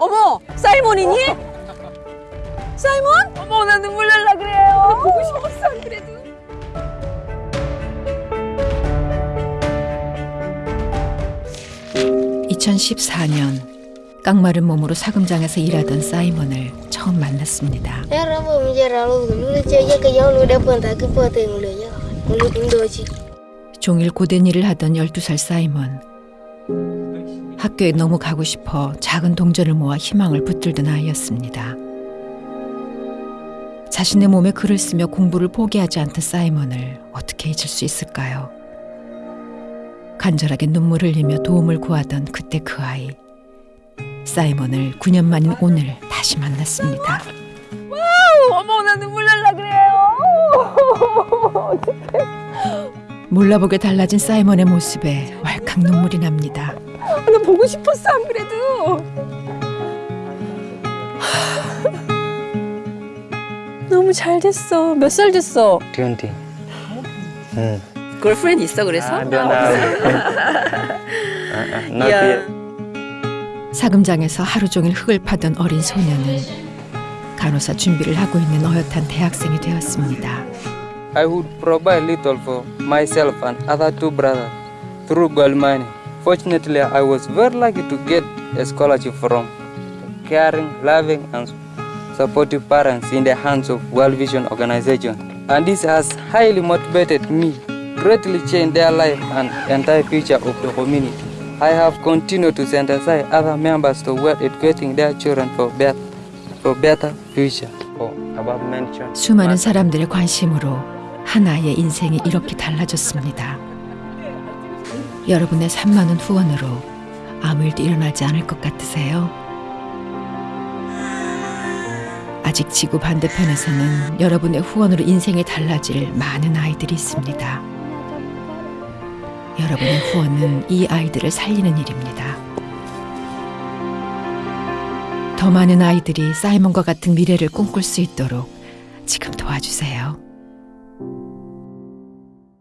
어머, 사이먼이니? 사이먼? 어머, 나 눈물 날라 그래요. 보고 싶었어, 안 그래도. 2014년 깡마른 몸으로 사금장에서 일하던 사이먼을 처음 만났습니다. 종일 고된 일을 하던 12살 사이먼. 학교에 너무 가고 싶어 작은 동전을 모아 희망을 붙들던 아이였습니다. 자신의 몸에 글을 쓰며 공부를 포기하지 않던 사이먼을 어떻게 잊을 수 있을까요? 간절하게 눈물을 흘리며 도움을 구하던 그때 그 아이. 사이먼을 9년 만인 오늘 다시 만났습니다. 어머, 나 눈물 날라 그래요. 몰라보게 달라진 사이먼의 모습에 왈칵 눈물이 납니다. 나 보고 싶었어, 안 그래도. 너무 잘 됐어. 몇 살 됐어? 20. Hmm. girlfriend 있어, 그래서? Uh-uh, 야. yet. 사금장에서 하루 종일 흙을 파던 어린 소녀는 간호사 준비를 하고 있는 어엿한 대학생이 되었습니다. I would provide little for myself and other two brothers through gold mining. Fortunately, I was very lucky to get a scholarship from caring, loving, and supportive parents in the hands of World Vision Organization. And this has highly motivated me, greatly changed their life and entire future of the community. I have continued to sensitize other members toward educating their children for better, for better future. For above mentioned. 수많은 사람들의 관심으로 하나의 인생이 이렇게 달라졌습니다. 여러분의 3만 원 후원으로 아무 일도 일어나지 않을 것 같으세요? 아직 지구 반대편에서는 여러분의 후원으로 인생이 달라질 많은 아이들이 있습니다. 여러분의 후원은 이 아이들을 살리는 일입니다. 더 많은 아이들이 사이먼과 같은 미래를 꿈꿀 수 있도록 지금 도와주세요.